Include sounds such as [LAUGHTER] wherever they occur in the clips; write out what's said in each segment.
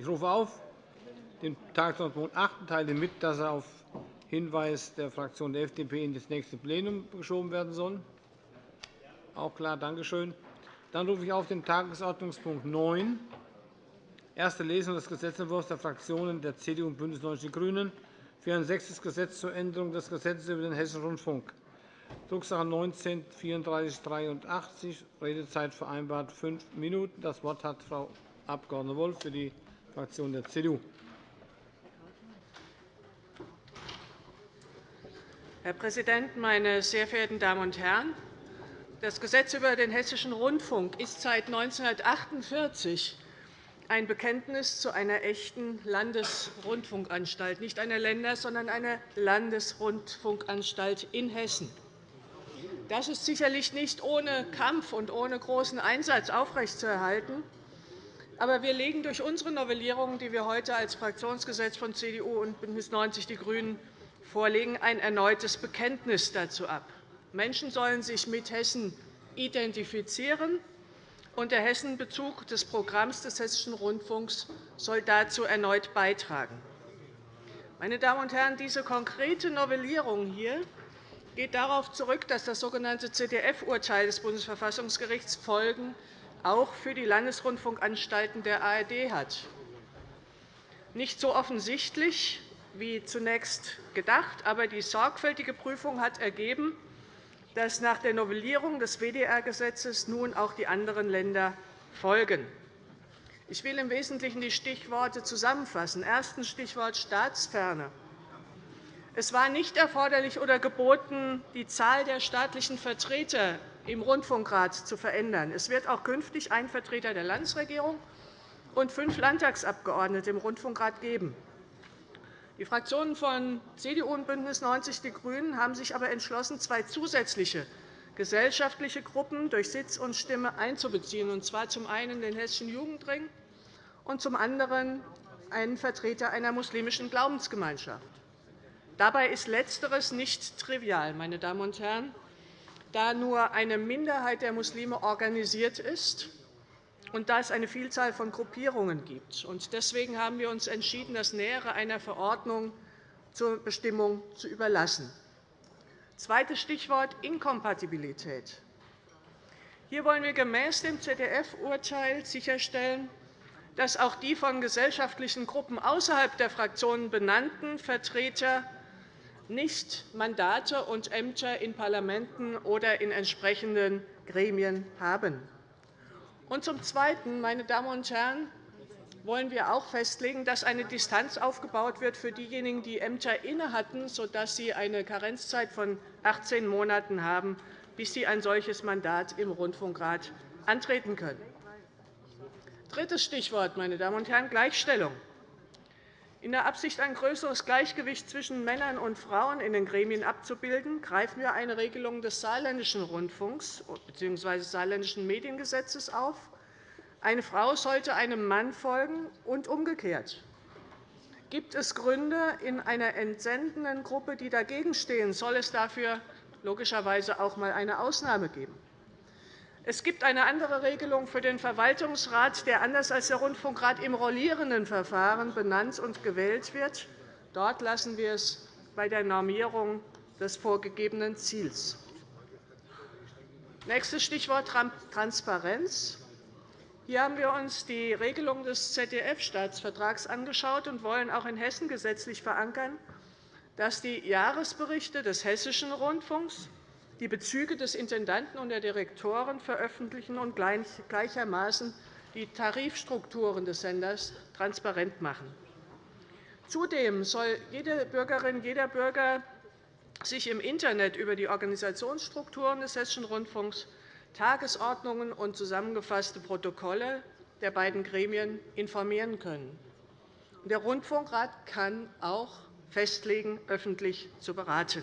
Ich rufe auf den Tagesordnungspunkt 8 und teile mit, dass er auf Hinweis der Fraktion der FDP in das nächste Plenum geschoben werden soll. Auch klar, danke schön. Dann rufe ich auf den Tagesordnungspunkt 9, erste Lesung des Gesetzentwurfs der Fraktionen der CDU und BÜNDNIS 90 die GRÜNEN für ein sechstes Gesetz zur Änderung des Gesetzes über den Hessischen Rundfunk, Drucksache 19 3483. Redezeit vereinbart fünf Minuten. Das Wort hat Frau Abg. Wolff für die Fraktion der CDU. Herr Präsident, meine sehr verehrten Damen und Herren! Das Gesetz über den Hessischen Rundfunk ist seit 1948 ein Bekenntnis zu einer echten Landesrundfunkanstalt, nicht einer Länder-, sondern einer Landesrundfunkanstalt in Hessen. Das ist sicherlich nicht ohne Kampf und ohne großen Einsatz aufrechtzuerhalten. Aber wir legen durch unsere Novellierung, die wir heute als Fraktionsgesetz von CDU und BÜNDNIS 90 die GRÜNEN vorlegen, ein erneutes Bekenntnis dazu ab. Menschen sollen sich mit Hessen identifizieren, und der Hessenbezug des Programms des Hessischen Rundfunks soll dazu erneut beitragen. Meine Damen und Herren, diese konkrete Novellierung hier geht darauf zurück, dass das sogenannte ZDF-Urteil des Bundesverfassungsgerichts Folgen auch für die Landesrundfunkanstalten der ARD hat. Nicht so offensichtlich wie zunächst gedacht, aber die sorgfältige Prüfung hat ergeben, dass nach der Novellierung des WDR-Gesetzes nun auch die anderen Länder folgen. Ich will im Wesentlichen die Stichworte zusammenfassen. Erstens Stichwort Staatsferne. Es war nicht erforderlich oder geboten, die Zahl der staatlichen Vertreter im Rundfunkrat zu verändern. Es wird auch künftig einen Vertreter der Landesregierung und fünf Landtagsabgeordnete im Rundfunkrat geben. Die Fraktionen von CDU und BÜNDNIS 90 die GRÜNEN haben sich aber entschlossen, zwei zusätzliche gesellschaftliche Gruppen durch Sitz und Stimme einzubeziehen, und zwar zum einen den Hessischen Jugendring und zum anderen einen Vertreter einer muslimischen Glaubensgemeinschaft. Dabei ist Letzteres nicht trivial, meine Damen und Herren, da nur eine Minderheit der Muslime organisiert ist und da es eine Vielzahl von Gruppierungen gibt. Deswegen haben wir uns entschieden, das Nähere einer Verordnung zur Bestimmung zu überlassen. Zweites Stichwort Inkompatibilität. Hier wollen wir gemäß dem ZDF-Urteil sicherstellen, dass auch die von gesellschaftlichen Gruppen außerhalb der Fraktionen benannten Vertreter nicht Mandate und Ämter in Parlamenten oder in entsprechenden Gremien haben. Und zum Zweiten, meine Damen und Herren, wollen wir auch festlegen, dass eine Distanz aufgebaut wird für diejenigen, die Ämter innehatten, sodass sie eine Karenzzeit von 18 Monaten haben, bis sie ein solches Mandat im Rundfunkrat antreten können. Drittes Stichwort, meine Damen und Herren, Gleichstellung. In der Absicht, ein größeres Gleichgewicht zwischen Männern und Frauen in den Gremien abzubilden, greifen wir eine Regelung des Saarländischen Rundfunks bzw. des Saarländischen Mediengesetzes auf. Eine Frau sollte einem Mann folgen und umgekehrt. Gibt es Gründe in einer entsendenden Gruppe, die dagegen stehen, soll es dafür logischerweise auch einmal eine Ausnahme geben. Es gibt eine andere Regelung für den Verwaltungsrat, der anders als der Rundfunkrat im rollierenden Verfahren benannt und gewählt wird. Dort lassen wir es bei der Normierung des vorgegebenen Ziels. Nächstes Stichwort Transparenz. Hier haben wir uns die Regelung des ZDF-Staatsvertrags angeschaut und wollen auch in Hessen gesetzlich verankern, dass die Jahresberichte des Hessischen Rundfunks die Bezüge des Intendanten und der Direktoren veröffentlichen und gleichermaßen die Tarifstrukturen des Senders transparent machen. Zudem soll jede Bürgerin, jeder Bürger sich im Internet über die Organisationsstrukturen des Hessischen Rundfunks, Tagesordnungen und zusammengefasste Protokolle der beiden Gremien informieren können. Der Rundfunkrat kann auch festlegen, öffentlich zu beraten.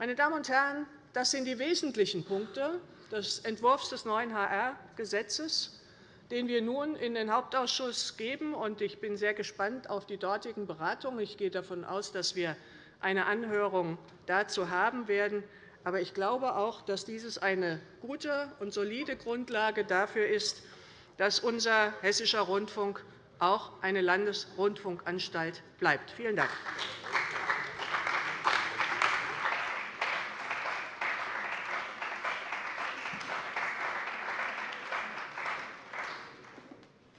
Meine Damen und Herren, das sind die wesentlichen Punkte des Entwurfs des neuen HR-Gesetzes, den wir nun in den Hauptausschuss geben. Ich bin sehr gespannt auf die dortigen Beratungen. Ich gehe davon aus, dass wir eine Anhörung dazu haben werden. Aber ich glaube auch, dass dieses eine gute und solide Grundlage dafür ist, dass unser Hessischer Rundfunk auch eine Landesrundfunkanstalt bleibt. Vielen Dank.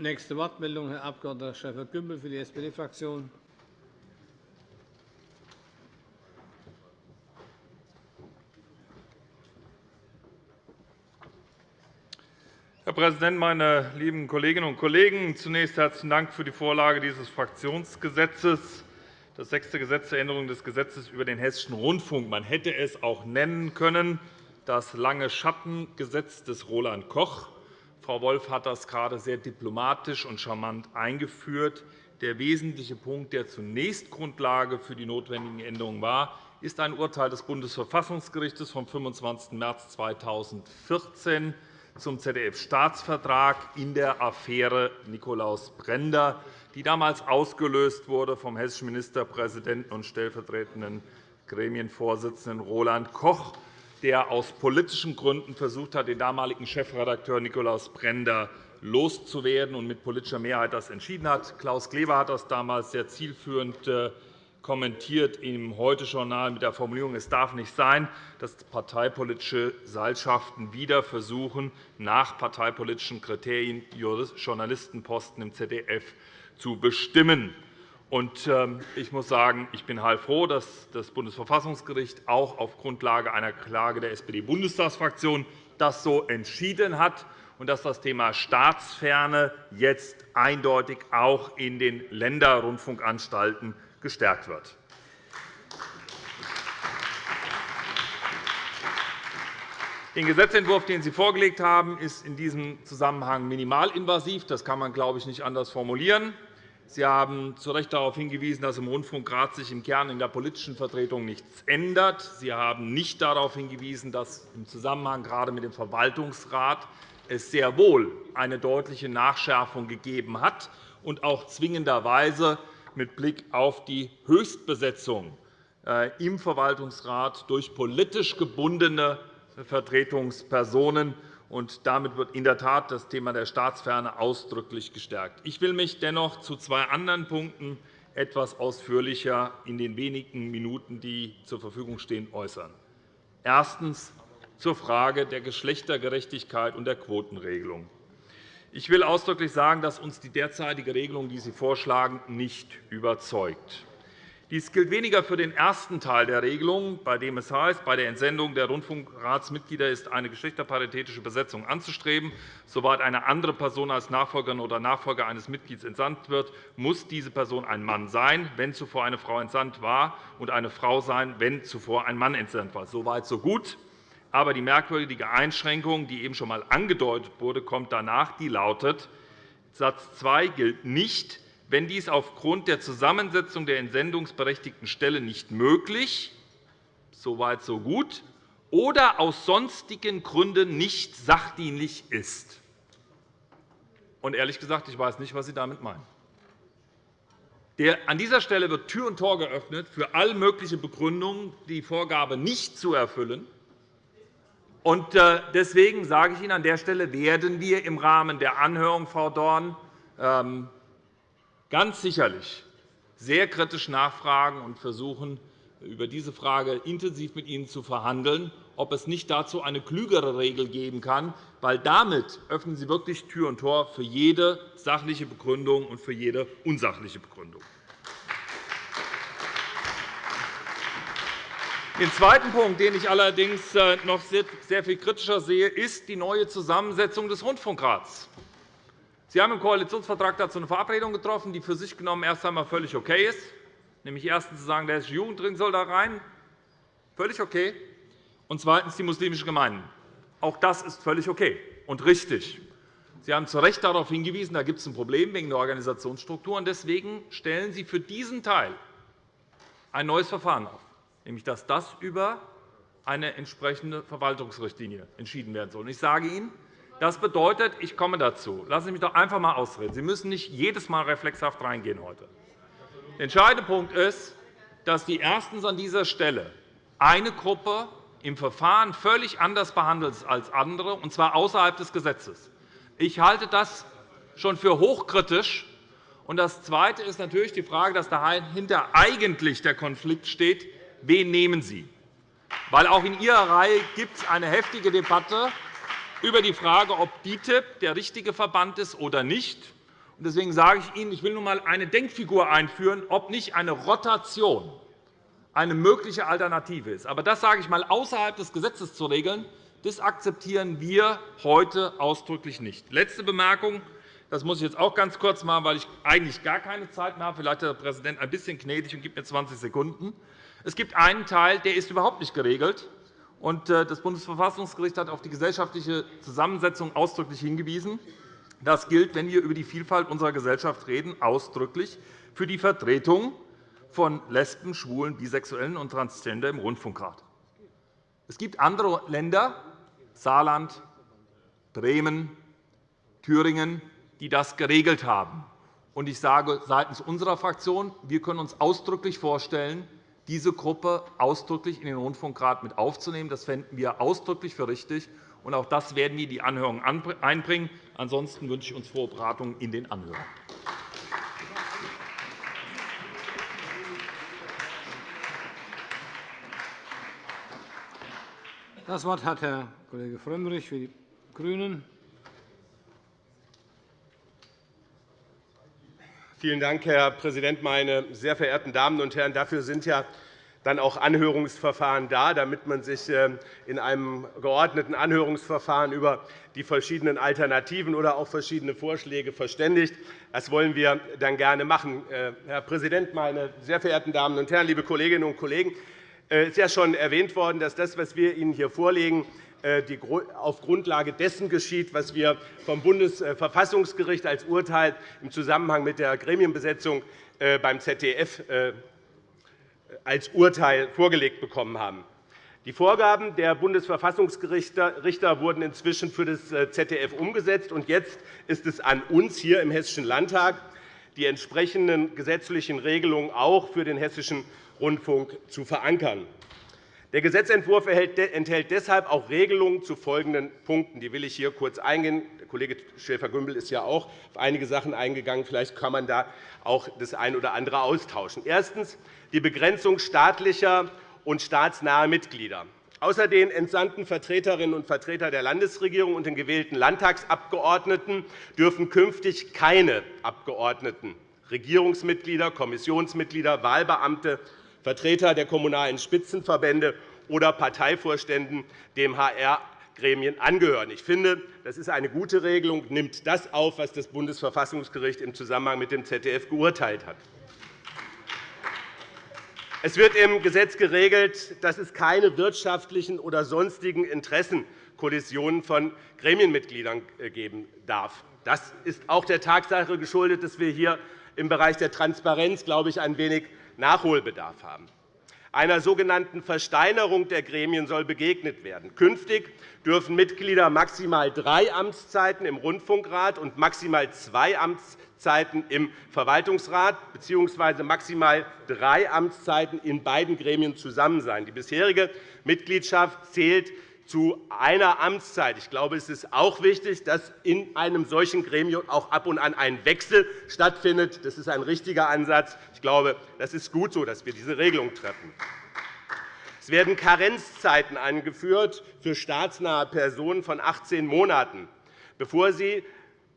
Nächste Wortmeldung, Herr Abg. Schäfer-Gümbel für die SPD-Fraktion. Herr Präsident, meine lieben Kolleginnen und Kollegen! Zunächst herzlichen Dank für die Vorlage dieses Fraktionsgesetzes, das sechste Gesetz zur Änderung des Gesetzes über den Hessischen Rundfunk. Man hätte es auch nennen können, das lange Schattengesetz des Roland Koch. Frau Wolf hat das gerade sehr diplomatisch und charmant eingeführt. Der wesentliche Punkt, der zunächst Grundlage für die notwendigen Änderungen war, ist ein Urteil des Bundesverfassungsgerichts vom 25. März 2014 zum ZDF-Staatsvertrag in der Affäre Nikolaus Brender, die damals ausgelöst wurde vom hessischen Ministerpräsidenten und stellvertretenden Gremienvorsitzenden Roland Koch der aus politischen Gründen versucht hat, den damaligen Chefredakteur Nikolaus Brender loszuwerden und mit politischer Mehrheit das entschieden hat. Klaus Kleber hat das damals sehr zielführend äh, kommentiert im Heute-Journal mit der Formulierung, es darf nicht sein, dass parteipolitische Seilschaften wieder versuchen, nach parteipolitischen Kriterien Journalistenposten im ZDF zu bestimmen. Ähm, ich muss sagen, ich bin heilfroh, dass das Bundesverfassungsgericht auch auf Grundlage einer Klage der SPD-Bundestagsfraktion das so entschieden hat und dass das Thema Staatsferne jetzt eindeutig auch in den Länderrundfunkanstalten gestärkt wird. Den Gesetzentwurf, den Sie vorgelegt haben, ist in diesem Zusammenhang minimalinvasiv. Das kann man, glaube ich, nicht anders formulieren. Sie haben zu Recht darauf hingewiesen, dass im Rundfunkrat sich im Kern in der politischen Vertretung nichts ändert. Sie haben nicht darauf hingewiesen, dass im Zusammenhang gerade mit dem Verwaltungsrat es sehr wohl eine deutliche Nachschärfung gegeben hat und auch zwingenderweise mit Blick auf die Höchstbesetzung äh, im Verwaltungsrat durch politisch gebundene Vertretungspersonen und damit wird in der Tat das Thema der Staatsferne ausdrücklich gestärkt. Ich will mich dennoch zu zwei anderen Punkten etwas ausführlicher in den wenigen Minuten, die zur Verfügung stehen, äußern. Erstens zur Frage der Geschlechtergerechtigkeit und der Quotenregelung. Ich will ausdrücklich sagen, dass uns die derzeitige Regelung, die Sie vorschlagen, nicht überzeugt. Dies gilt weniger für den ersten Teil der Regelung, bei dem es heißt, bei der Entsendung der Rundfunkratsmitglieder ist eine geschlechterparitätische Besetzung anzustreben. Soweit eine andere Person als Nachfolgerin oder Nachfolger eines Mitglieds entsandt wird, muss diese Person ein Mann sein, wenn zuvor eine Frau entsandt war, und eine Frau sein, wenn zuvor ein Mann entsandt war. Soweit, so gut. Aber die merkwürdige Einschränkung, die eben schon einmal angedeutet wurde, kommt danach. Die lautet, Satz 2 gilt nicht, wenn dies aufgrund der Zusammensetzung der entsendungsberechtigten Stelle nicht möglich so weit, so gut oder aus sonstigen Gründen nicht sachdienlich ist. Und ehrlich gesagt, ich weiß nicht, was Sie damit meinen. An dieser Stelle wird Tür und Tor geöffnet für all mögliche Begründungen, die Vorgabe nicht zu erfüllen. Und äh, deswegen sage ich Ihnen, an der Stelle werden wir im Rahmen der Anhörung, Frau Dorn, ähm, ganz sicherlich sehr kritisch nachfragen und versuchen, über diese Frage intensiv mit Ihnen zu verhandeln, ob es nicht dazu eine klügere Regel geben kann, weil damit öffnen Sie wirklich Tür und Tor für jede sachliche Begründung und für jede unsachliche Begründung. Den zweiten Punkt, den ich allerdings äh, noch sehr viel kritischer sehe, ist die neue Zusammensetzung des Rundfunkrats. Sie haben im Koalitionsvertrag dazu eine Verabredung getroffen, die für sich genommen erst einmal völlig okay ist, nämlich erstens zu sagen, der hessische Jugendring soll da rein, völlig okay, und zweitens die muslimischen Gemeinden. Auch das ist völlig okay und richtig. Sie haben zu Recht darauf hingewiesen, da gibt es ein Problem wegen der Organisationsstruktur. Deswegen stellen Sie für diesen Teil ein neues Verfahren auf, nämlich dass das über eine entsprechende Verwaltungsrichtlinie entschieden werden soll. Ich sage Ihnen, das bedeutet, ich komme dazu. Lassen Sie mich doch einfach einmal ausreden. Sie müssen nicht jedes Mal reflexhaft reingehen heute. Der entscheidende Punkt ist, dass die erstens an dieser Stelle eine Gruppe im Verfahren völlig anders behandelt als andere, und zwar außerhalb des Gesetzes. Ich halte das schon für hochkritisch das Zweite ist natürlich die Frage, dass dahinter eigentlich der Konflikt steht, wen nehmen Sie? Weil auch in Ihrer Reihe gibt es eine heftige Debatte über die Frage, ob DITIB der richtige Verband ist oder nicht. Deswegen sage ich Ihnen, ich will nun einmal eine Denkfigur einführen, ob nicht eine Rotation eine mögliche Alternative ist. Aber das sage ich einmal außerhalb des Gesetzes zu regeln, das akzeptieren wir heute ausdrücklich nicht. Letzte Bemerkung. Das muss ich jetzt auch ganz kurz machen, weil ich eigentlich gar keine Zeit mehr habe. Vielleicht ist der Präsident ein bisschen gnädig und gibt mir 20 Sekunden. Es gibt einen Teil, der ist überhaupt nicht geregelt. Äh, das Bundesverfassungsgericht hat auf die gesellschaftliche Zusammensetzung ausdrücklich hingewiesen. Das gilt, wenn wir über die Vielfalt unserer Gesellschaft reden, ausdrücklich für die Vertretung von Lesben, Schwulen, Bisexuellen und Transgender im Rundfunkrat. Es gibt andere Länder, Saarland, Bremen, Thüringen, die das geregelt haben. Ich sage seitens unserer Fraktion, wir können uns ausdrücklich vorstellen, diese Gruppe ausdrücklich in den Rundfunkrat mit aufzunehmen. Das fänden wir ausdrücklich für richtig. Und auch das werden wir in die Anhörung einbringen. Ansonsten wünsche ich uns frohe Beratungen in den Anhörungen. Das Wort hat Herr Kollege Frömmrich für die GRÜNEN. Vielen Dank, Herr Präsident, meine sehr verehrten Damen und Herren! Dafür sind ja dann auch Anhörungsverfahren da, damit man sich äh, in einem geordneten Anhörungsverfahren über die verschiedenen Alternativen oder auch verschiedene Vorschläge verständigt. Das wollen wir dann gerne machen. Äh, Herr Präsident, meine sehr verehrten Damen und Herren, liebe Kolleginnen und Kollegen! Es ist ja schon erwähnt worden, dass das, was wir Ihnen hier vorlegen, äh, auf Grundlage dessen geschieht, was wir vom Bundesverfassungsgericht als Urteil im Zusammenhang mit der Gremienbesetzung äh, beim ZDF äh, als Urteil vorgelegt bekommen haben. Die Vorgaben der Bundesverfassungsrichter wurden inzwischen für das ZDF umgesetzt. und Jetzt ist es an uns hier im Hessischen Landtag, die entsprechenden gesetzlichen Regelungen auch für den Hessischen Rundfunk zu verankern. Der Gesetzentwurf enthält deshalb auch Regelungen zu folgenden Punkten. Die will ich hier kurz eingehen. Der Kollege Schäfer-Gümbel ist ja auch auf einige Sachen eingegangen. Vielleicht kann man da auch das eine oder andere austauschen. Erstens die Begrenzung staatlicher und staatsnaher Mitglieder. Außer den entsandten Vertreterinnen und Vertreter der Landesregierung und den gewählten Landtagsabgeordneten dürfen künftig keine Abgeordneten, Regierungsmitglieder, Kommissionsmitglieder, Wahlbeamte Vertreter der Kommunalen Spitzenverbände oder Parteivorständen dem HR-Gremien angehören. Ich finde, das ist eine gute Regelung, nimmt das auf, was das Bundesverfassungsgericht im Zusammenhang mit dem ZDF geurteilt hat. Es wird im Gesetz geregelt, dass es keine wirtschaftlichen oder sonstigen Interessenkollisionen von Gremienmitgliedern äh, geben darf. Das ist auch der Tatsache geschuldet, dass wir hier im Bereich der Transparenz, glaube ich, ein wenig Nachholbedarf haben. Einer sogenannten Versteinerung der Gremien soll begegnet werden. Künftig dürfen Mitglieder maximal drei Amtszeiten im Rundfunkrat und maximal zwei Amtszeiten im Verwaltungsrat bzw. maximal drei Amtszeiten in beiden Gremien zusammen sein. Die bisherige Mitgliedschaft zählt zu einer Amtszeit. Ich glaube, es ist auch wichtig, dass in einem solchen Gremium auch ab und an ein Wechsel stattfindet. Das ist ein richtiger Ansatz. Ich glaube, das ist gut so, dass wir diese Regelung treffen. Es werden Karenzzeiten angeführt für staatsnahe Personen von 18 Monaten, bevor sie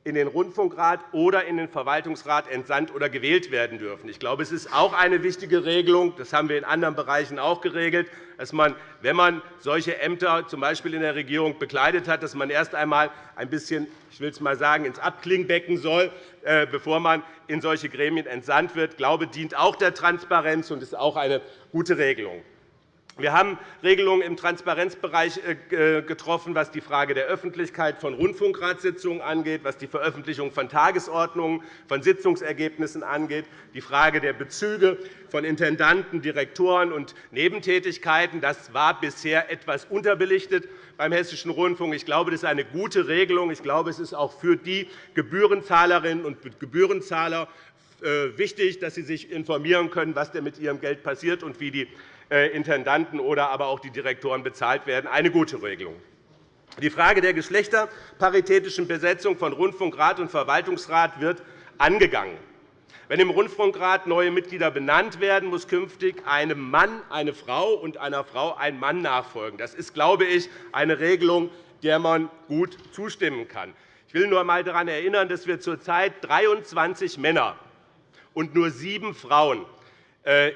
in den Rundfunkrat oder in den Verwaltungsrat entsandt oder gewählt werden dürfen. Ich glaube, es ist auch eine wichtige Regelung, das haben wir in anderen Bereichen auch geregelt, dass man, wenn man solche Ämter z. B. in der Regierung bekleidet hat, dass man erst einmal ein bisschen ich will es mal sagen, ins Abklingbecken soll, äh, bevor man in solche Gremien entsandt wird. Ich glaube, dient auch der Transparenz und ist auch eine gute Regelung. Wir haben Regelungen im Transparenzbereich äh, getroffen, was die Frage der Öffentlichkeit von Rundfunkratssitzungen angeht, was die Veröffentlichung von Tagesordnungen, von Sitzungsergebnissen angeht, die Frage der Bezüge von Intendanten, Direktoren und Nebentätigkeiten. Das war bisher etwas unterbelichtet beim Hessischen Rundfunk. Ich glaube, das ist eine gute Regelung. Ich glaube, es ist auch für die Gebührenzahlerinnen und Gebührenzahler äh, wichtig, dass sie sich informieren können, was denn mit ihrem Geld passiert und wie die äh, Intendanten oder aber auch die Direktoren bezahlt werden. Eine gute Regelung. Die Frage der geschlechterparitätischen Besetzung von Rundfunkrat und Verwaltungsrat wird angegangen. Wenn im Rundfunkrat neue Mitglieder benannt werden, muss künftig einem Mann eine Frau und einer Frau ein Mann nachfolgen. Das ist, glaube ich, eine Regelung, der man gut zustimmen kann. Ich will nur einmal daran erinnern, dass wir zurzeit 23 Männer und nur sieben Frauen äh,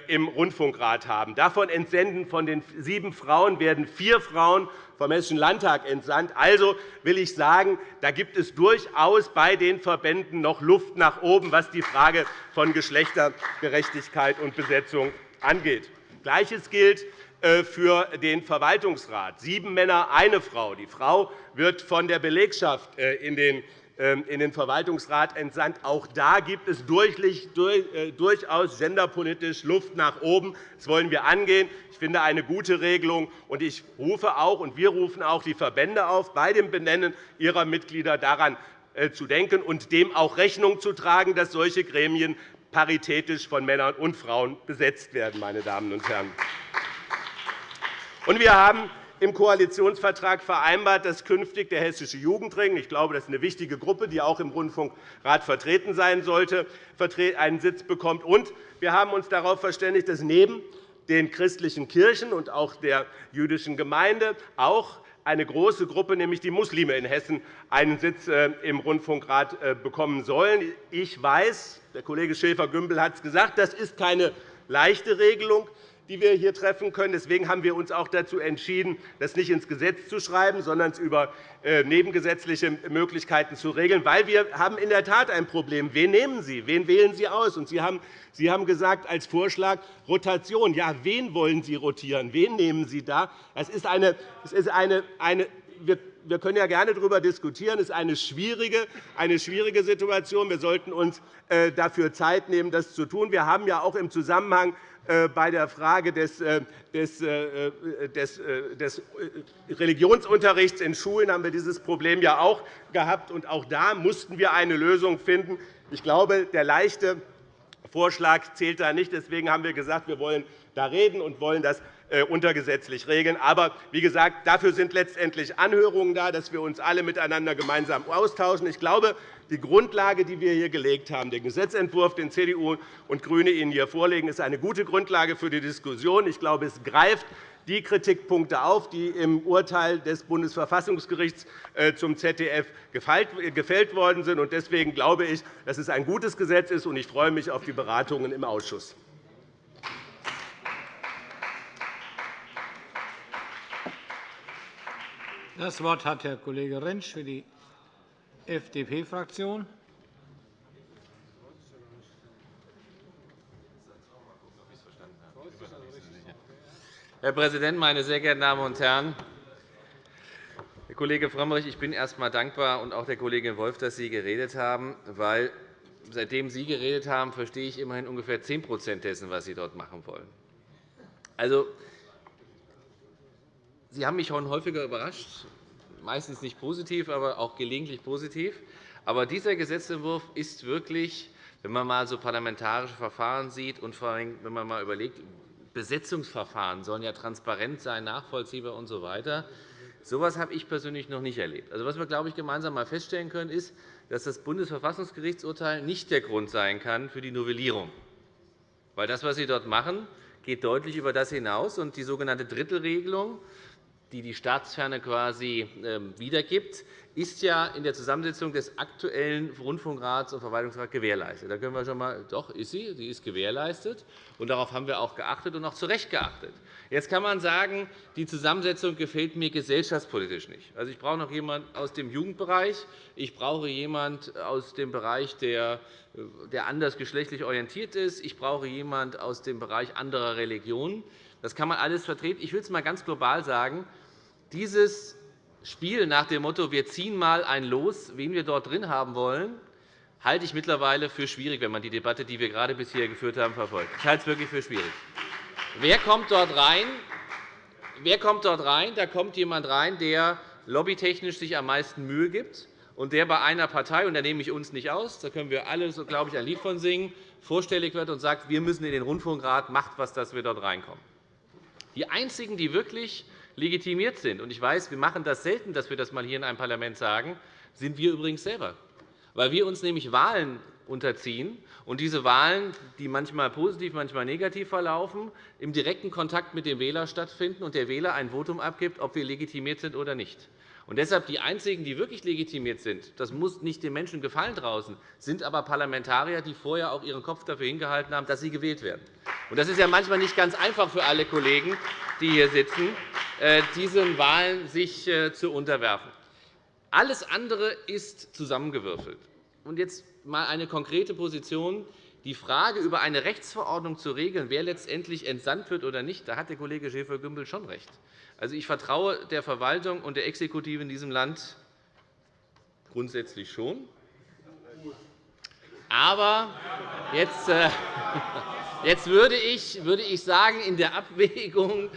im Rundfunkrat haben. Davon entsenden von den sieben Frauen werden vier Frauen vom Hessischen Landtag entsandt. Also will ich sagen, da gibt es durchaus bei den Verbänden noch Luft nach oben, was die Frage von Geschlechtergerechtigkeit und Besetzung angeht. Gleiches gilt äh, für den Verwaltungsrat. Sieben Männer, eine Frau. Die Frau wird von der Belegschaft äh, in den in den Verwaltungsrat entsandt. Auch da gibt es äh, durchaus genderpolitisch Luft nach oben. Das wollen wir angehen. Ich finde eine gute Regelung. und Ich rufe auch, und wir rufen auch die Verbände auf, bei dem Benennen ihrer Mitglieder daran äh, zu denken und dem auch Rechnung zu tragen, dass solche Gremien paritätisch von Männern und Frauen besetzt werden. Meine Damen und Herren. Wir haben im Koalitionsvertrag vereinbart, dass künftig der Hessische Jugendring – ich glaube, das ist eine wichtige Gruppe, die auch im Rundfunkrat vertreten sein sollte – einen Sitz bekommt. Und wir haben uns darauf verständigt, dass neben den christlichen Kirchen und auch der jüdischen Gemeinde auch eine große Gruppe, nämlich die Muslime in Hessen, einen Sitz äh, im Rundfunkrat äh, bekommen sollen. Ich weiß, der Kollege Schäfer-Gümbel hat es gesagt, das ist keine leichte Regelung die wir hier treffen können. Deswegen haben wir uns auch dazu entschieden, das nicht ins Gesetz zu schreiben, sondern es über äh, nebengesetzliche Möglichkeiten zu regeln. Weil wir haben in der Tat ein Problem. Wen nehmen Sie? Wen wählen Sie aus? Sie haben Sie haben gesagt als Vorschlag Rotation. Ja, wen wollen Sie rotieren? Wen nehmen Sie da? Das ist eine, das ist eine, eine wir können ja gerne darüber diskutieren. Es ist eine schwierige, eine schwierige Situation. Wir sollten uns äh, dafür Zeit nehmen, das zu tun. Wir haben ja auch im Zusammenhang äh, bei der Frage des, äh, des, des, des Religionsunterrichts in Schulen haben wir dieses Problem ja auch gehabt. Und auch da mussten wir eine Lösung finden. Ich glaube, der leichte Vorschlag zählt da nicht. Deswegen haben wir gesagt, wir wollen da reden und wollen das untergesetzlich regeln. Aber wie gesagt, dafür sind letztendlich Anhörungen da, dass wir uns alle miteinander gemeinsam austauschen. Ich glaube, die Grundlage, die wir hier gelegt haben, den Gesetzentwurf, den CDU und GRÜNE Ihnen hier vorlegen, ist eine gute Grundlage für die Diskussion. Ich glaube, es greift die Kritikpunkte auf, die im Urteil des Bundesverfassungsgerichts äh, zum ZDF gefällt worden sind. Deswegen glaube ich, dass es ein gutes Gesetz ist, und ich freue mich auf die Beratungen im Ausschuss. Das Wort hat Herr Kollege Rentsch für die FDP-Fraktion. Herr Präsident, meine sehr geehrten Damen und Herren! Herr Kollege Frömmrich, ich bin erst einmal dankbar, und auch der Kollegin Wolf, dass Sie geredet haben, weil seitdem Sie geredet haben, verstehe ich immerhin ungefähr 10% dessen, was Sie dort machen wollen. Also, Sie haben mich schon häufiger überrascht meistens nicht positiv, aber auch gelegentlich positiv. Aber dieser Gesetzentwurf ist wirklich, wenn man einmal so parlamentarische Verfahren sieht und vor allem, wenn man einmal überlegt, Besetzungsverfahren sollen ja transparent sein, nachvollziehbar usw. So weiter. So etwas habe ich persönlich noch nicht erlebt. Also, was wir, glaube ich, gemeinsam einmal feststellen können, ist, dass das Bundesverfassungsgerichtsurteil nicht der Grund sein kann für die Novellierung. Weil das, was Sie dort machen, geht deutlich über das hinaus. Und die sogenannte Drittelregelung die die Staatsferne quasi ähm, wiedergibt, ist ja in der Zusammensetzung des aktuellen Rundfunkrats und Verwaltungsrats gewährleistet. Da können wir schon einmal, doch, ist sie, sie ist gewährleistet. Und darauf haben wir auch geachtet und auch zu Recht geachtet. Jetzt kann man sagen, die Zusammensetzung gefällt mir gesellschaftspolitisch nicht. Also, ich brauche noch jemanden aus dem Jugendbereich, ich brauche jemanden aus dem Bereich, der, der anders geschlechtlich orientiert ist, ich brauche jemanden aus dem Bereich anderer Religionen. Das kann man alles vertreten. Ich will es einmal ganz global sagen. Dieses Spiel nach dem Motto, wir ziehen mal ein Los, wen wir dort drin haben wollen, halte ich mittlerweile für schwierig, wenn man die Debatte, die wir gerade bisher geführt haben, verfolgt. Ich halte es wirklich für schwierig. Wer kommt dort rein? Wer kommt dort rein? Da kommt jemand rein, der lobbytechnisch sich am meisten Mühe gibt und der bei einer Partei, und da nehme ich uns nicht aus, da können wir alle, glaube ich, ein Lied von singen, vorstellig wird und sagt, wir müssen in den Rundfunkrat, macht was, dass wir dort reinkommen. Die einzigen, die wirklich legitimiert sind, und ich weiß, wir machen das selten, dass wir das mal hier in einem Parlament sagen, sind wir übrigens selber, weil wir uns nämlich Wahlen unterziehen und diese Wahlen, die manchmal positiv, manchmal negativ verlaufen, im direkten Kontakt mit dem Wähler stattfinden und der Wähler ein Votum abgibt, ob wir legitimiert sind oder nicht. Und deshalb die einzigen, die wirklich legitimiert sind, das muss nicht den Menschen gefallen draußen, sind aber Parlamentarier, die vorher auch ihren Kopf dafür hingehalten haben, dass sie gewählt werden. Und das ist ja manchmal nicht ganz einfach für alle Kollegen, die hier sitzen, äh, diesen Wahlen sich äh, zu unterwerfen. Alles andere ist zusammengewürfelt. Und jetzt einmal eine konkrete Position. Die Frage, über eine Rechtsverordnung zu regeln, wer letztendlich entsandt wird oder nicht, da hat der Kollege Schäfer-Gümbel schon recht. Also, ich vertraue der Verwaltung und der Exekutive in diesem Land grundsätzlich schon. Aber jetzt, äh, [LAUGHS] jetzt würde, ich, würde ich sagen, in der Abwägung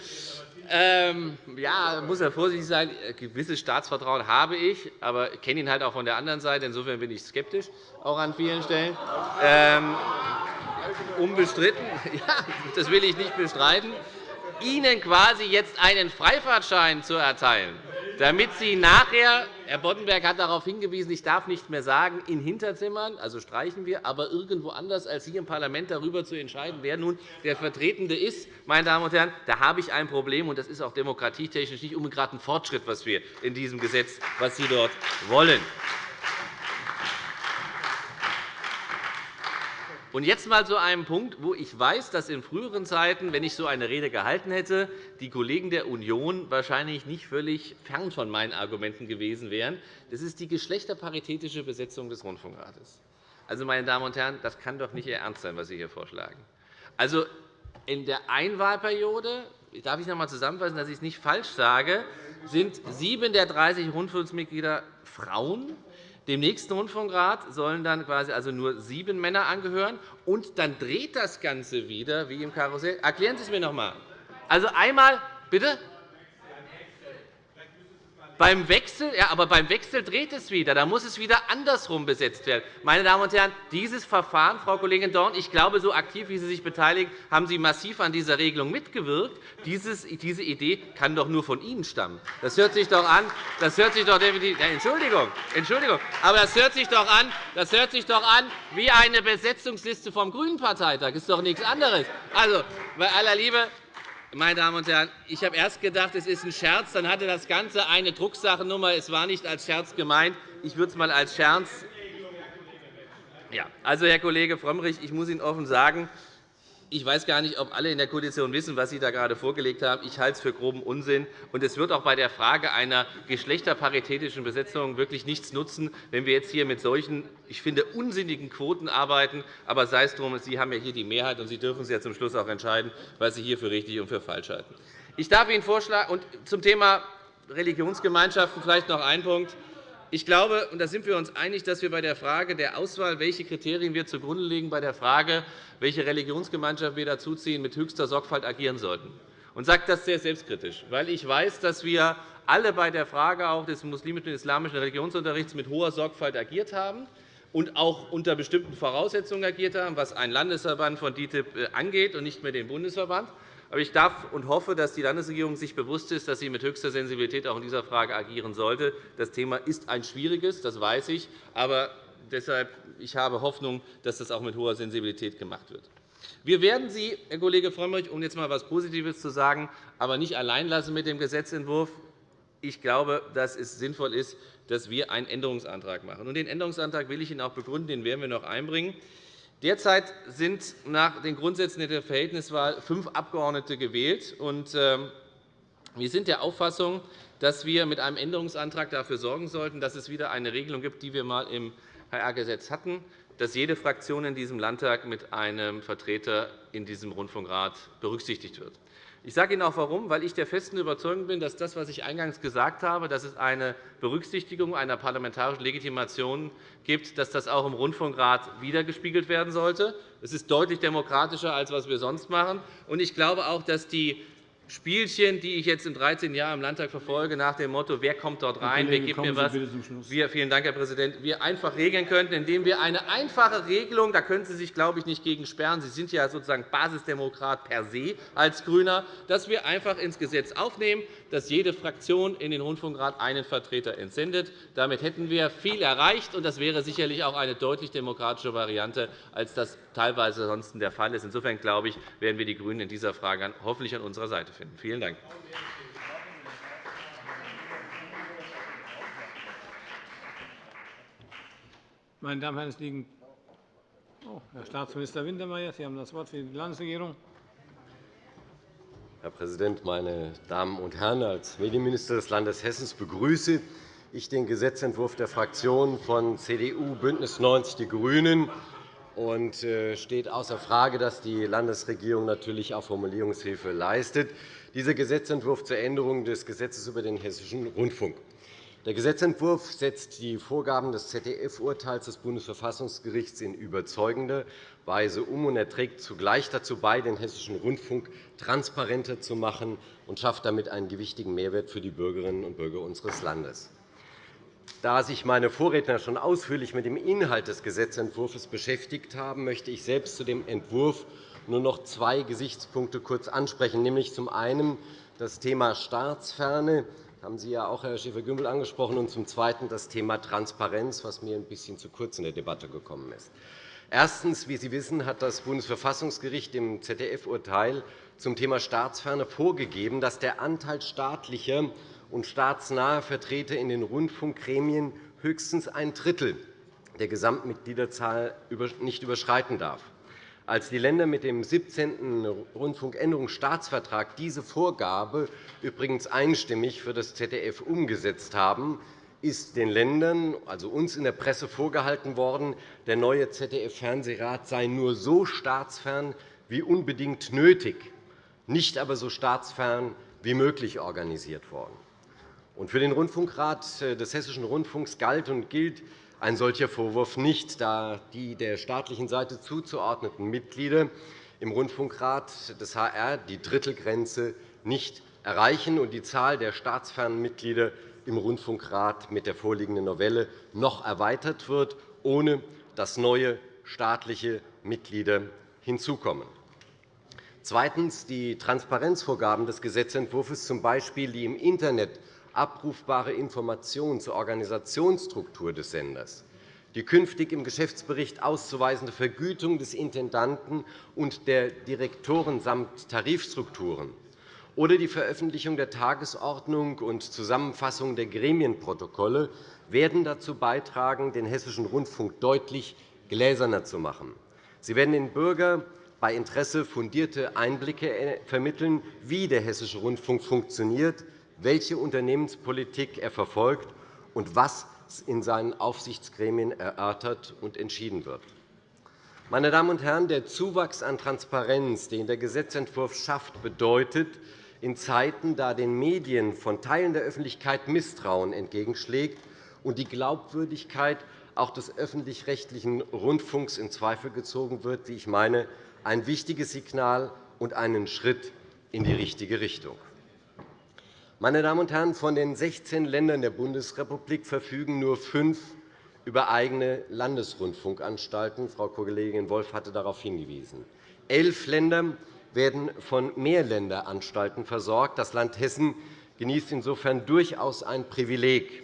ähm, ja, muss er vorsichtig sein. Ein gewisses Staatsvertrauen habe ich, aber ich kenne ihn halt auch von der anderen Seite. Insofern bin ich skeptisch, auch an vielen Stellen. Ähm, unbestritten. [LAUGHS] Ja, das will ich nicht bestreiten. Ihnen quasi jetzt einen Freifahrtschein zu erteilen, damit Sie nachher Herr Boddenberg hat darauf hingewiesen, ich darf nicht mehr sagen, in Hinterzimmern, also streichen wir, aber irgendwo anders als hier im Parlament darüber zu entscheiden, wer nun der Vertretende ist. Meine Damen und Herren, da habe ich ein Problem, und das ist auch demokratietechnisch nicht unbedingt ein Fortschritt, was wir in diesem Gesetz, was Sie dort wollen. Und jetzt einmal zu einem Punkt, wo ich weiß, dass in früheren Zeiten, wenn ich so eine Rede gehalten hätte, die Kollegen der Union wahrscheinlich nicht völlig fern von meinen Argumenten gewesen wären. Das ist die geschlechterparitätische Besetzung des Rundfunkrates. Also, meine Damen und Herren, das kann doch nicht Ihr Ernst sein, was Sie hier vorschlagen. Also, in der Einwahlperiode darf ich noch einmal zusammenfassen, dass ich es nicht falsch sage, sind sieben der 30 Rundfunksmitglieder Frauen. Dem nächsten Rundfunkrat sollen dann quasi also nur sieben Männer angehören. Und dann dreht das Ganze wieder wie im Karussell. Erklären Sie es mir noch einmal. Also einmal, bitte? Beim Wechsel, ja, aber beim Wechsel dreht es wieder. Da muss es wieder andersrum besetzt werden. Meine Damen und Herren, dieses Verfahren, Frau Kollegin Dorn, ich glaube, so aktiv wie Sie sich beteiligen, haben Sie massiv an dieser Regelung mitgewirkt. Dieses, diese Idee kann doch nur von Ihnen stammen. Das hört sich doch an. Das hört sich doch definitiv. Ja, Entschuldigung, Entschuldigung, aber das hört sich doch an. Das hört sich doch an wie eine Besetzungsliste vom Grünen Parteitag. Das ist doch nichts anderes. Also, bei aller Liebe, meine Damen und Herren, ich habe erst gedacht, es ist ein Scherz. Dann hatte das Ganze eine Drucksachennummer. Es war nicht als Scherz gemeint. Ich würde es einmal als Scherz. Ja, also, Herr Kollege Frömmrich, ich muss Ihnen offen sagen, ich weiß gar nicht, ob alle in der Koalition wissen, was Sie da gerade vorgelegt haben. Ich halte es für groben Unsinn. Und es wird auch bei der Frage einer geschlechterparitätischen Besetzung wirklich nichts nutzen, wenn wir jetzt hier mit solchen, ich finde, unsinnigen Quoten arbeiten. Aber sei es drum, Sie haben ja hier die Mehrheit, und Sie dürfen es ja zum Schluss auch entscheiden, was Sie hier für richtig und für falsch halten. Ich darf Ihnen vorschlagen, und zum Thema Religionsgemeinschaften vielleicht noch ein Punkt. Ich glaube, und da sind wir uns einig, dass wir bei der Frage der Auswahl, welche Kriterien wir zugrunde legen, bei der Frage, welche Religionsgemeinschaft wir dazuziehen, mit höchster Sorgfalt agieren sollten. Und sage das sehr selbstkritisch, weil ich weiß, dass wir alle bei der Frage auch des muslimischen und islamischen Religionsunterrichts mit hoher Sorgfalt agiert haben und auch unter bestimmten Voraussetzungen agiert haben, was einen Landesverband von DITIB äh, angeht und nicht mehr den Bundesverband. Aber ich darf und hoffe, dass die Landesregierung sich bewusst ist, dass sie mit höchster Sensibilität auch in dieser Frage agieren sollte. Das Thema ist ein schwieriges, das weiß ich. Aber deshalb ich habe Hoffnung, dass das auch mit hoher Sensibilität gemacht wird. Wir werden Sie, Herr Kollege Frömmrich, um jetzt einmal etwas Positives zu sagen, aber nicht allein lassen mit dem Gesetzentwurf. Ich glaube, dass es sinnvoll ist, dass wir einen Änderungsantrag machen. Den Änderungsantrag will ich Ihnen auch begründen. Den werden wir noch einbringen. Derzeit sind nach den Grundsätzen der Verhältniswahl fünf Abgeordnete gewählt. Ähm, wir sind der Auffassung, dass wir mit einem Änderungsantrag dafür sorgen sollten, dass es wieder eine Regelung gibt, die wir einmal im HR-Gesetz hatten, dass jede Fraktion in diesem Landtag mit einem Vertreter in diesem Rundfunkrat berücksichtigt wird. Ich sage Ihnen auch warum, weil ich der festen Überzeugung bin, dass das, was ich eingangs gesagt habe, dass es eine Berücksichtigung einer parlamentarischen Legitimation gibt, dass das auch im Rundfunkrat wiedergespiegelt werden sollte. Es ist deutlich demokratischer, als was wir sonst machen. Ich glaube auch, dass die Spielchen, die ich jetzt in 13 Jahren im Landtag verfolge, nach dem Motto, wer kommt dort rein, wer gibt mir was, wir, vielen Dank, Herr Präsident, wir einfach regeln könnten, indem wir eine einfache Regelung, da können Sie sich, glaube ich, nicht gegen sperren, Sie sind ja sozusagen Basisdemokrat per se als GRÜNER, dass wir einfach ins Gesetz aufnehmen, dass jede Fraktion in den Rundfunkrat einen Vertreter entsendet. Damit hätten wir viel erreicht, und das wäre sicherlich auch eine deutlich demokratische Variante, als das teilweise sonst der Fall ist. Insofern glaube ich, werden wir die GRÜNEN in dieser Frage hoffentlich an unserer Seite finden. Vielen Dank. Meine Damen und Herren, es liegen oh, Herr Staatsminister Wintermeyer, Sie haben das Wort für die Landesregierung. Herr Präsident, meine Damen und Herren! Als Medienminister des Landes Hessen begrüße ich den Gesetzentwurf der Fraktionen von CDU, BÜNDNIS 90 die GRÜNEN. Es äh, steht außer Frage, dass die Landesregierung natürlich auch Formulierungshilfe leistet. Dieser Gesetzentwurf zur Änderung des Gesetzes über den Hessischen Rundfunk. Der Gesetzentwurf setzt die Vorgaben des ZDF-Urteils des Bundesverfassungsgerichts in überzeugender Weise um und er trägt zugleich dazu bei, den Hessischen Rundfunk transparenter zu machen und schafft damit einen gewichtigen Mehrwert für die Bürgerinnen und Bürger unseres Landes. Da sich meine Vorredner schon ausführlich mit dem Inhalt des Gesetzentwurfs beschäftigt haben, möchte ich selbst zu dem Entwurf nur noch zwei Gesichtspunkte kurz ansprechen, nämlich zum einen das Thema Staatsferne, das haben Sie ja auch, Herr Schäfer-Gümbel, angesprochen, und zum Zweiten das Thema Transparenz, was mir ein bisschen zu kurz in der Debatte gekommen ist. Erstens. Wie Sie wissen, hat das Bundesverfassungsgericht im ZDF-Urteil zum Thema Staatsferne vorgegeben, dass der Anteil staatlicher und staatsnaher Vertreter in den Rundfunkgremien höchstens ein Drittel der Gesamtmitgliederzahl nicht überschreiten darf. Als die Länder mit dem 17. Rundfunkänderungsstaatsvertrag diese Vorgabe übrigens einstimmig für das ZDF umgesetzt haben, ist den Ländern, also uns in der Presse, vorgehalten worden, der neue ZDF-Fernsehrat sei nur so staatsfern wie unbedingt nötig, nicht aber so staatsfern wie möglich organisiert worden. Für den Rundfunkrat äh, des Hessischen Rundfunks galt und gilt ein solcher Vorwurf nicht, da die der staatlichen Seite zuzuordneten Mitglieder im Rundfunkrat des HR die Drittelgrenze nicht erreichen und die Zahl der staatsfernen Mitglieder im Rundfunkrat mit der vorliegenden Novelle noch erweitert wird, ohne dass neue staatliche Mitglieder hinzukommen. Zweitens. Die Transparenzvorgaben des Gesetzentwurfs, z. B. die im Internet abrufbare Informationen zur Organisationsstruktur des Senders, die künftig im Geschäftsbericht auszuweisende Vergütung des Intendanten und der Direktoren samt Tarifstrukturen oder die Veröffentlichung der Tagesordnung und Zusammenfassung der Gremienprotokolle werden dazu beitragen, den Hessischen Rundfunk deutlich gläserner zu machen. Sie werden den Bürger bei Interesse fundierte Einblicke vermitteln, wie der Hessische Rundfunk funktioniert, welche Unternehmenspolitik er verfolgt und was in seinen Aufsichtsgremien erörtert und entschieden wird. Meine Damen und Herren, der Zuwachs an Transparenz, den der Gesetzentwurf schafft, bedeutet, in Zeiten, da den Medien von Teilen der Öffentlichkeit Misstrauen entgegenschlägt und die Glaubwürdigkeit auch des öffentlich-rechtlichen Rundfunks in Zweifel gezogen wird, wie ich meine, ein wichtiges Signal und einen Schritt in die richtige Richtung. Meine Damen und Herren, von den 16 Ländern der Bundesrepublik verfügen nur fünf über eigene Landesrundfunkanstalten. Frau Kollegin Wolff hatte darauf hingewiesen. Elf Länder werden von Mehrländeranstalten versorgt. Das Land Hessen genießt insofern durchaus ein Privileg.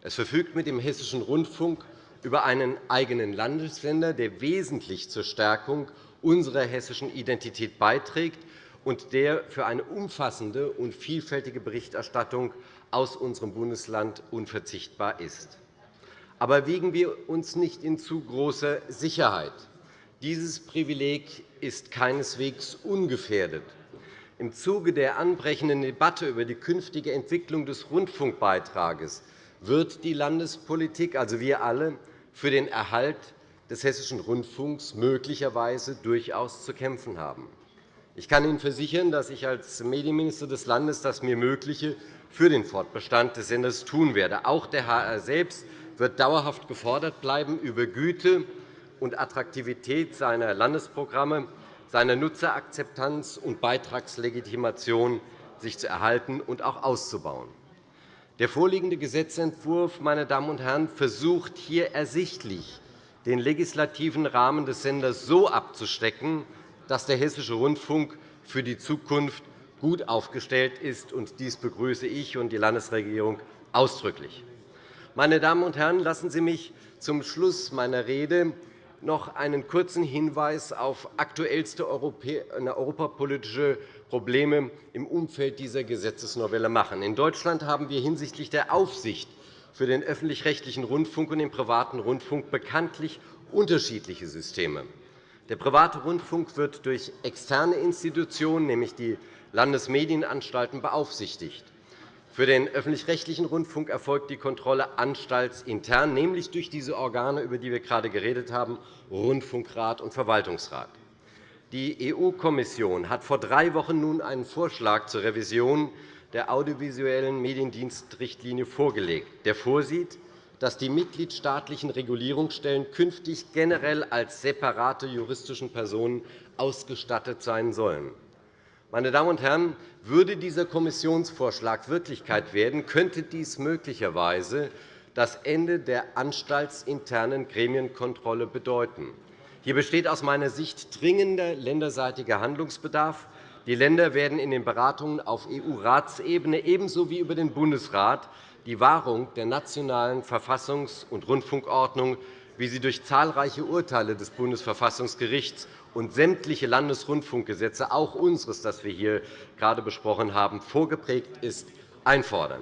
Es verfügt mit dem Hessischen Rundfunk über einen eigenen Landessender, der wesentlich zur Stärkung unserer hessischen Identität beiträgt und der für eine umfassende und vielfältige Berichterstattung aus unserem Bundesland unverzichtbar ist. Aber wiegen wir uns nicht in zu großer Sicherheit. Dieses Privileg ist keineswegs ungefährdet. Im Zuge der anbrechenden Debatte über die künftige Entwicklung des Rundfunkbeitrages wird die Landespolitik, also wir alle, für den Erhalt des Hessischen Rundfunks möglicherweise durchaus zu kämpfen haben. Ich kann Ihnen versichern, dass ich als Medienminister des Landes das mir Mögliche für den Fortbestand des Senders tun werde. Auch der HR selbst wird dauerhaft gefordert bleiben, über Güte und Attraktivität seiner Landesprogramme, seiner Nutzerakzeptanz und Beitragslegitimation sich zu erhalten und auch auszubauen. Der vorliegende Gesetzentwurf meine Damen und Herren, versucht hier ersichtlich, den legislativen Rahmen des Senders so abzustecken, dass der Hessische Rundfunk für die Zukunft gut aufgestellt ist. Dies begrüße ich und die Landesregierung ausdrücklich. Meine Damen und Herren, lassen Sie mich zum Schluss meiner Rede noch einen kurzen Hinweis auf aktuellste europapolitische Probleme im Umfeld dieser Gesetzesnovelle machen. In Deutschland haben wir hinsichtlich der Aufsicht für den öffentlich-rechtlichen Rundfunk und den privaten Rundfunk bekanntlich unterschiedliche Systeme. Der private Rundfunk wird durch externe Institutionen, nämlich die Landesmedienanstalten, beaufsichtigt. Für den öffentlich-rechtlichen Rundfunk erfolgt die Kontrolle anstaltsintern, nämlich durch diese Organe, über die wir gerade geredet haben, Rundfunkrat und Verwaltungsrat. Die EU-Kommission hat vor drei Wochen nun einen Vorschlag zur Revision der audiovisuellen Mediendienstrichtlinie vorgelegt, der vorsieht, dass die mitgliedstaatlichen Regulierungsstellen künftig generell als separate juristische Personen ausgestattet sein sollen. Meine Damen und Herren, würde dieser Kommissionsvorschlag Wirklichkeit werden, könnte dies möglicherweise das Ende der anstaltsinternen Gremienkontrolle bedeuten. Hier besteht aus meiner Sicht dringender länderseitiger Handlungsbedarf. Die Länder werden in den Beratungen auf EU-Ratsebene ebenso wie über den Bundesrat die Wahrung der nationalen Verfassungs- und Rundfunkordnung, wie sie durch zahlreiche Urteile des Bundesverfassungsgerichts und sämtliche Landesrundfunkgesetze, auch unseres, das wir hier gerade besprochen haben, vorgeprägt ist, einfordern.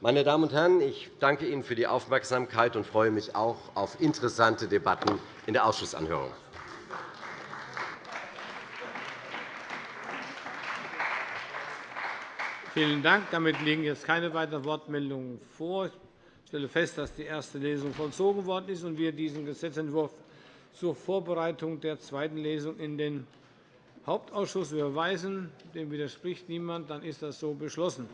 Meine Damen und Herren, ich danke Ihnen für die Aufmerksamkeit und freue mich auch auf interessante Debatten in der Ausschussanhörung. Vielen Dank. Damit liegen jetzt keine weiteren Wortmeldungen vor. Ich stelle fest, dass die erste Lesung vollzogen worden ist und wir diesen Gesetzentwurf zur Vorbereitung der zweiten Lesung in den Hauptausschuss überweisen. Dem widerspricht niemand. Dann ist das so beschlossen.